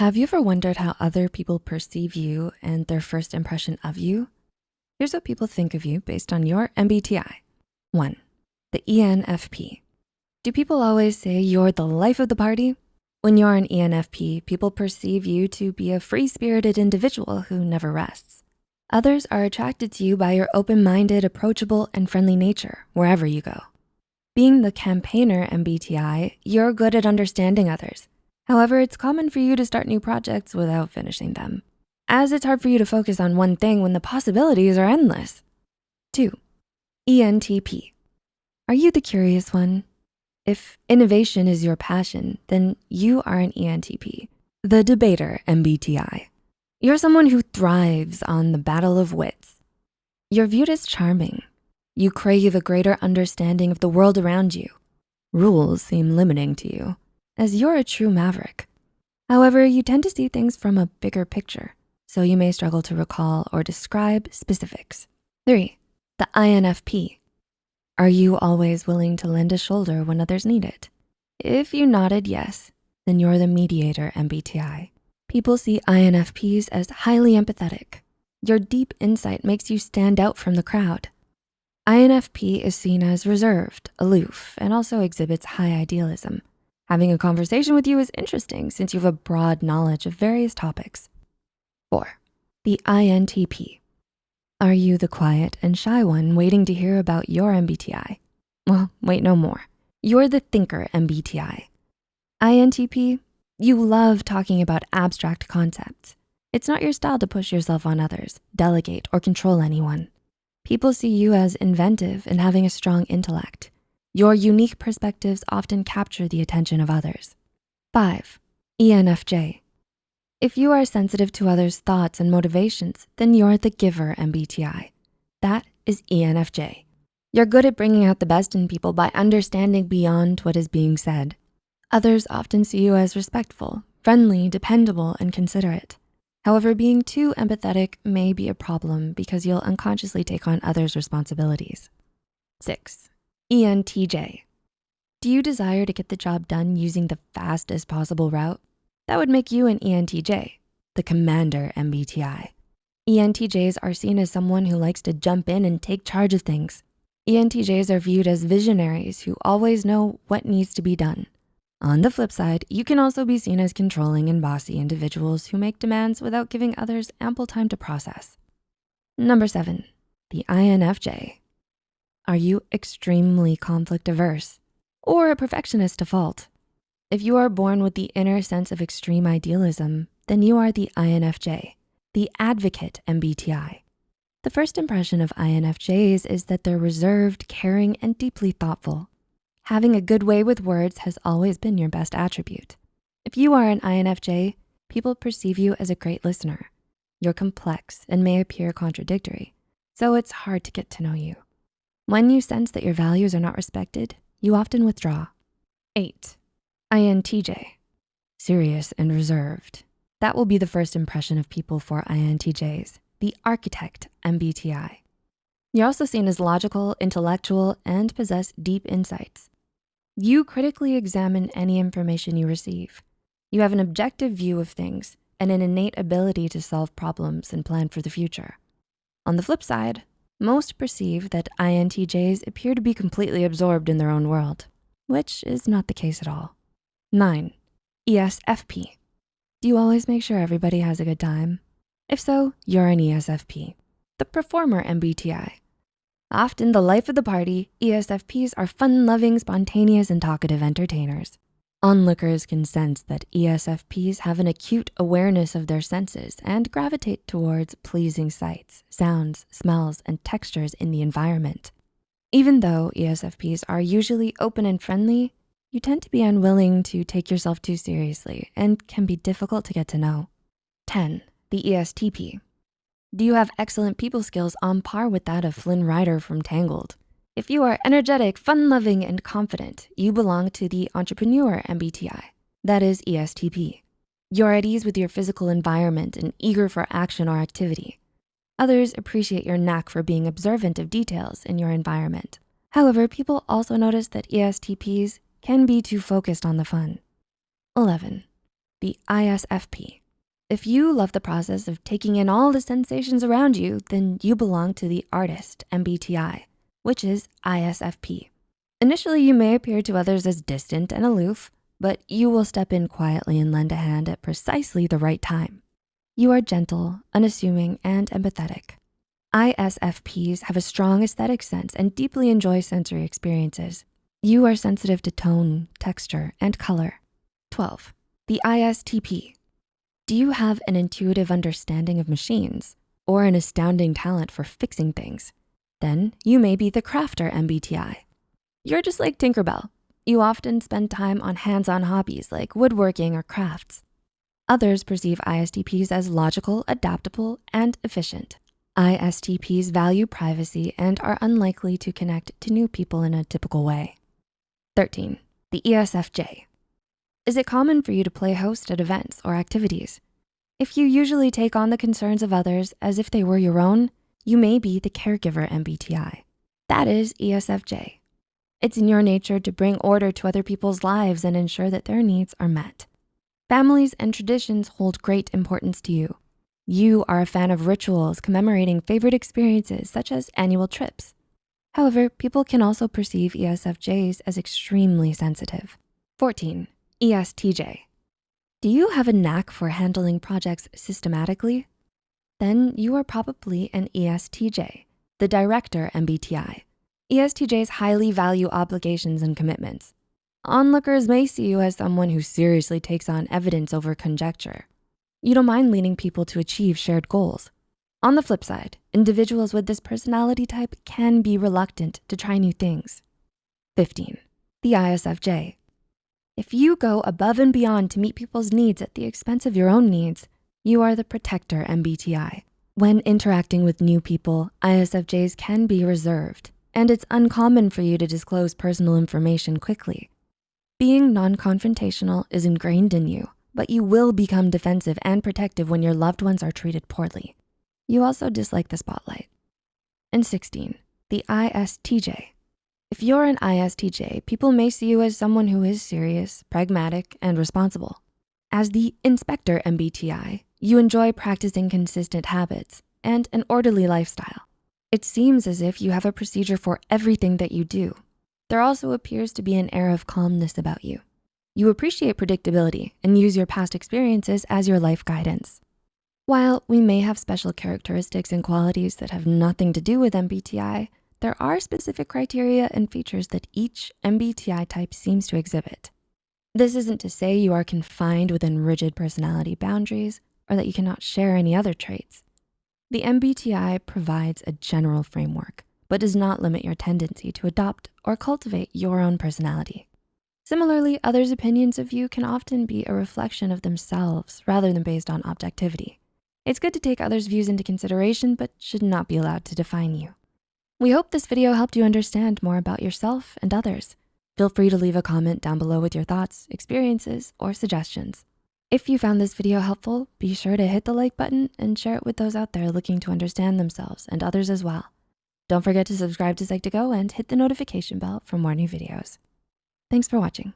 Have you ever wondered how other people perceive you and their first impression of you? Here's what people think of you based on your MBTI. One, the ENFP. Do people always say you're the life of the party? When you're an ENFP, people perceive you to be a free-spirited individual who never rests. Others are attracted to you by your open-minded, approachable, and friendly nature wherever you go. Being the campaigner MBTI, you're good at understanding others However, it's common for you to start new projects without finishing them, as it's hard for you to focus on one thing when the possibilities are endless. Two, ENTP. Are you the curious one? If innovation is your passion, then you are an ENTP, the debater MBTI. You're someone who thrives on the battle of wits. You're viewed as charming. You crave a greater understanding of the world around you. Rules seem limiting to you as you're a true maverick. However, you tend to see things from a bigger picture, so you may struggle to recall or describe specifics. Three, the INFP. Are you always willing to lend a shoulder when others need it? If you nodded yes, then you're the mediator MBTI. People see INFPs as highly empathetic. Your deep insight makes you stand out from the crowd. INFP is seen as reserved, aloof, and also exhibits high idealism. Having a conversation with you is interesting since you have a broad knowledge of various topics. Four, the INTP. Are you the quiet and shy one waiting to hear about your MBTI? Well, wait no more. You're the thinker MBTI. INTP, you love talking about abstract concepts. It's not your style to push yourself on others, delegate, or control anyone. People see you as inventive and having a strong intellect. Your unique perspectives often capture the attention of others. Five, ENFJ. If you are sensitive to others' thoughts and motivations, then you're the giver MBTI. That is ENFJ. You're good at bringing out the best in people by understanding beyond what is being said. Others often see you as respectful, friendly, dependable, and considerate. However, being too empathetic may be a problem because you'll unconsciously take on others' responsibilities. Six, ENTJ. Do you desire to get the job done using the fastest possible route? That would make you an ENTJ, the commander MBTI. ENTJs are seen as someone who likes to jump in and take charge of things. ENTJs are viewed as visionaries who always know what needs to be done. On the flip side, you can also be seen as controlling and bossy individuals who make demands without giving others ample time to process. Number seven, the INFJ. Are you extremely conflict averse or a perfectionist to fault? If you are born with the inner sense of extreme idealism, then you are the INFJ, the advocate MBTI. The first impression of INFJs is that they're reserved, caring, and deeply thoughtful. Having a good way with words has always been your best attribute. If you are an INFJ, people perceive you as a great listener. You're complex and may appear contradictory, so it's hard to get to know you. When you sense that your values are not respected, you often withdraw. Eight, INTJ, serious and reserved. That will be the first impression of people for INTJs, the architect MBTI. You're also seen as logical, intellectual, and possess deep insights. You critically examine any information you receive. You have an objective view of things and an innate ability to solve problems and plan for the future. On the flip side, most perceive that INTJs appear to be completely absorbed in their own world, which is not the case at all. Nine, ESFP. Do you always make sure everybody has a good time? If so, you're an ESFP, the performer MBTI. Often the life of the party, ESFPs are fun-loving, spontaneous, and talkative entertainers. Onlookers can sense that ESFPs have an acute awareness of their senses and gravitate towards pleasing sights, sounds, smells, and textures in the environment. Even though ESFPs are usually open and friendly, you tend to be unwilling to take yourself too seriously and can be difficult to get to know. 10, the ESTP. Do you have excellent people skills on par with that of Flynn Rider from Tangled? If you are energetic, fun-loving, and confident, you belong to the entrepreneur MBTI, that is ESTP. You're at ease with your physical environment and eager for action or activity. Others appreciate your knack for being observant of details in your environment. However, people also notice that ESTPs can be too focused on the fun. 11, the ISFP. If you love the process of taking in all the sensations around you, then you belong to the artist MBTI, which is ISFP. Initially, you may appear to others as distant and aloof, but you will step in quietly and lend a hand at precisely the right time. You are gentle, unassuming, and empathetic. ISFPs have a strong aesthetic sense and deeply enjoy sensory experiences. You are sensitive to tone, texture, and color. 12, the ISTP. Do you have an intuitive understanding of machines or an astounding talent for fixing things? Then you may be the crafter MBTI. You're just like Tinkerbell. You often spend time on hands-on hobbies like woodworking or crafts. Others perceive ISTPs as logical, adaptable, and efficient. ISTPs value privacy and are unlikely to connect to new people in a typical way. 13, the ESFJ. Is it common for you to play host at events or activities? If you usually take on the concerns of others as if they were your own, you may be the caregiver MBTI. That is ESFJ. It's in your nature to bring order to other people's lives and ensure that their needs are met. Families and traditions hold great importance to you. You are a fan of rituals commemorating favorite experiences such as annual trips. However, people can also perceive ESFJs as extremely sensitive. 14, ESTJ. Do you have a knack for handling projects systematically? Then you are probably an ESTJ, the director MBTI. ESTJs highly value obligations and commitments. Onlookers may see you as someone who seriously takes on evidence over conjecture. You don't mind leading people to achieve shared goals. On the flip side, individuals with this personality type can be reluctant to try new things. 15, the ISFJ. If you go above and beyond to meet people's needs at the expense of your own needs, you are the protector MBTI. When interacting with new people, ISFJs can be reserved, and it's uncommon for you to disclose personal information quickly. Being non-confrontational is ingrained in you, but you will become defensive and protective when your loved ones are treated poorly. You also dislike the spotlight. And 16, the ISTJ. If you're an ISTJ, people may see you as someone who is serious, pragmatic, and responsible. As the inspector MBTI, you enjoy practicing consistent habits and an orderly lifestyle. It seems as if you have a procedure for everything that you do. There also appears to be an air of calmness about you. You appreciate predictability and use your past experiences as your life guidance. While we may have special characteristics and qualities that have nothing to do with MBTI, there are specific criteria and features that each MBTI type seems to exhibit. This isn't to say you are confined within rigid personality boundaries or that you cannot share any other traits. The MBTI provides a general framework, but does not limit your tendency to adopt or cultivate your own personality. Similarly, others' opinions of you can often be a reflection of themselves rather than based on objectivity. It's good to take others' views into consideration, but should not be allowed to define you. We hope this video helped you understand more about yourself and others. Feel free to leave a comment down below with your thoughts, experiences, or suggestions. If you found this video helpful, be sure to hit the like button and share it with those out there looking to understand themselves and others as well. Don't forget to subscribe to Psych2Go and hit the notification bell for more new videos. Thanks for watching.